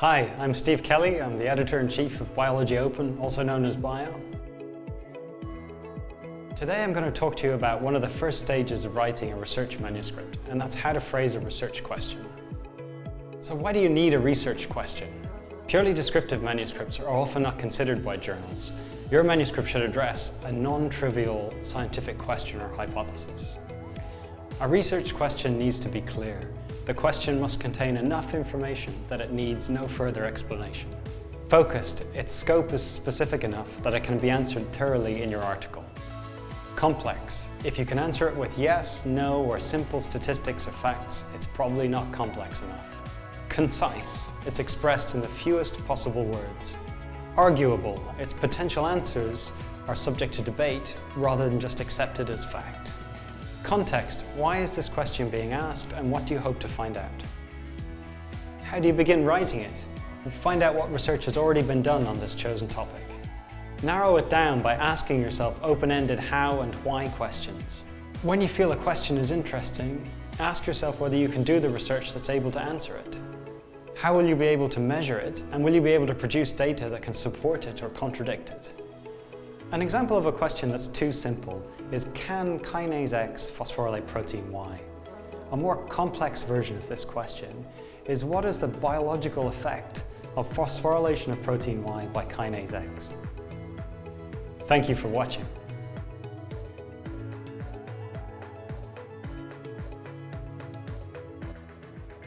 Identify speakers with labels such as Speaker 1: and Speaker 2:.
Speaker 1: Hi, I'm Steve Kelly. I'm the Editor-in-Chief of Biology Open, also known as BIO. Today I'm going to talk to you about one of the first stages of writing a research manuscript, and that's how to phrase a research question. So why do you need a research question? Purely descriptive manuscripts are often not considered by journals. Your manuscript should address a non-trivial scientific question or hypothesis. A research question needs to be clear. The question must contain enough information that it needs no further explanation. Focused, its scope is specific enough that it can be answered thoroughly in your article. Complex, if you can answer it with yes, no, or simple statistics or facts, it's probably not complex enough. Concise, it's expressed in the fewest possible words. Arguable, its potential answers are subject to debate rather than just accepted as fact. Context, why is this question being asked and what do you hope to find out? How do you begin writing it? And find out what research has already been done on this chosen topic. Narrow it down by asking yourself open-ended how and why questions. When you feel a question is interesting, ask yourself whether you can do the research that's able to answer it. How will you be able to measure it and will you be able to produce data that can support it or contradict it? An example of a question that's too simple is can kinase X phosphorylate protein Y? A more complex version of this question is what is the biological effect of phosphorylation of protein Y by kinase X? Thank you for watching.